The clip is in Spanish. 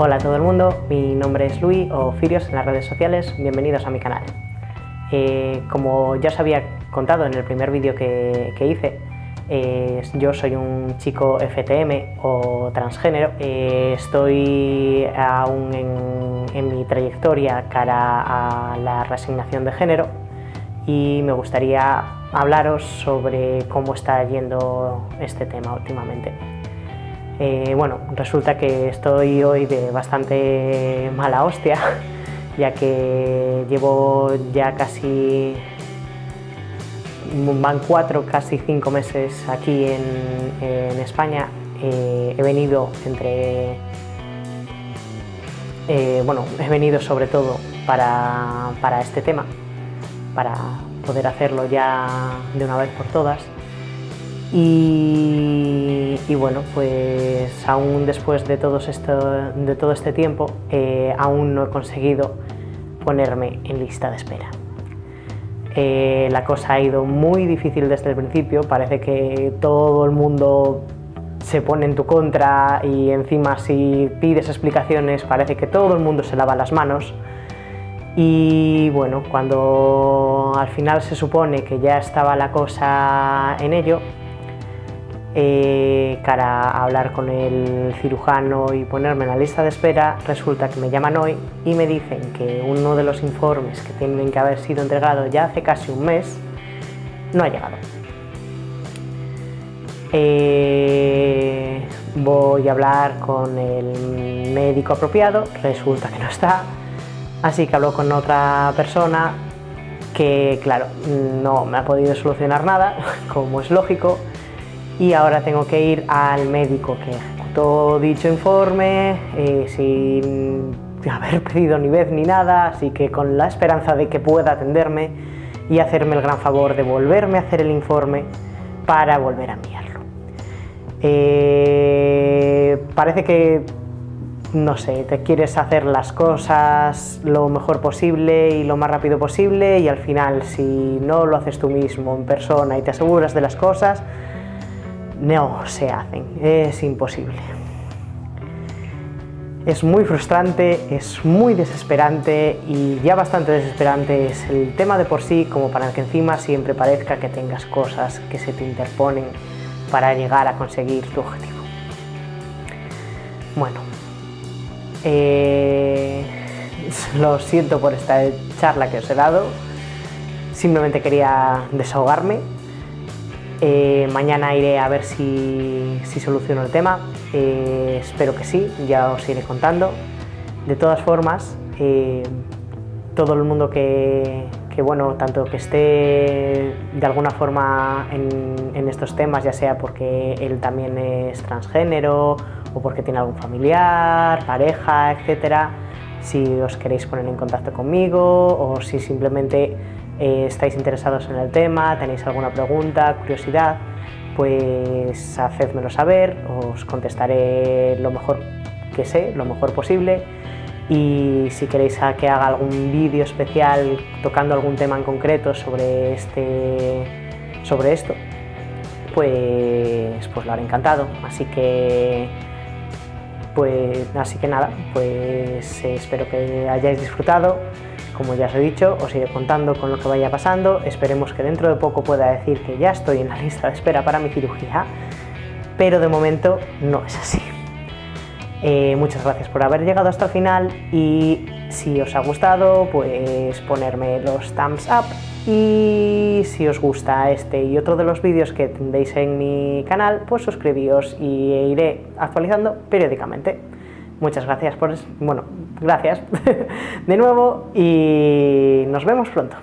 Hola a todo el mundo, mi nombre es Luis o Firios en las redes sociales, bienvenidos a mi canal. Eh, como ya os había contado en el primer vídeo que, hice, eh, yo soy un chico FTM o transgénero, eh, estoy aún en, mi trayectoria cara a la reasignación de género y me gustaría hablaros sobre cómo está yendo este tema últimamente. Eh, bueno, resulta que estoy hoy de bastante mala hostia, ya que llevo ya casi, van cuatro, casi cinco meses aquí en, España. Eh, he venido entre, eh, bueno, he venido sobre todo para, para este tema, para poder hacerlo ya de una vez por todas. Y, bueno, pues aún después de, todo, esto, de todo este tiempo, eh, aún no he conseguido ponerme en lista de espera. Eh, la cosa ha ido muy difícil desde el principio, parece que todo el mundo se pone en tu contra y encima si pides explicaciones parece que todo el mundo se lava las manos. Y bueno, cuando al final se supone que ya estaba la cosa en ello, eh, cara hablar con el cirujano y ponerme en la lista de espera, resulta que me llaman hoy y me dicen que uno de los informes que tienen que haber sido entregado ya hace casi un mes no ha llegado. Eh, voy a hablar con el médico apropiado, resulta que no está, así que hablo con otra persona que, claro, no me ha podido solucionar nada, como es lógico, y ahora tengo que ir al médico que ejecutó dicho informe eh, sin haber pedido ni vez ni nada, así que con la esperanza de que pueda atenderme y hacerme el gran favor de volverme a hacer el informe para volver a enviarlo. Eh, parece que, no sé, te quieres hacer las cosas lo mejor posible y lo más rápido posible y al final si no lo haces tú mismo en persona y te aseguras de las cosas, no se hacen, es imposible. Es muy frustrante, es muy desesperante y ya bastante desesperante es el tema de por sí como para que encima siempre parezca que tengas cosas que se te interponen para llegar a conseguir tu objetivo. Bueno, eh, lo siento por esta charla que os he dado, simplemente quería desahogarme eh, mañana iré a ver si, soluciono el tema, eh, espero que sí, ya os iré contando. De todas formas, eh, todo el mundo que, bueno, tanto que esté de alguna forma en, en, estos temas, ya sea porque él también es transgénero o porque tiene algún familiar, pareja, etcétera, si os queréis poner en contacto conmigo o si simplemente eh, estáis interesados en el tema, tenéis alguna pregunta, curiosidad, pues hacedmelo saber, os contestaré lo mejor que sé, lo mejor posible y si queréis que haga algún vídeo especial tocando algún tema en concreto sobre, este, sobre esto, pues, pues lo haré encantado. Así que, pues, así que nada, pues espero que hayáis disfrutado. Como ya os he dicho, os iré contando con lo que vaya pasando, esperemos que dentro de poco pueda decir que ya estoy en la lista de espera para mi cirugía, pero de momento no es así. Eh, muchas gracias por haber llegado hasta el final y si os ha gustado, pues ponerme los thumbs up y si os gusta este y otro de los vídeos que tendréis en mi canal, pues suscribíos y iré actualizando periódicamente. Muchas gracias por... bueno, gracias de nuevo y nos vemos pronto.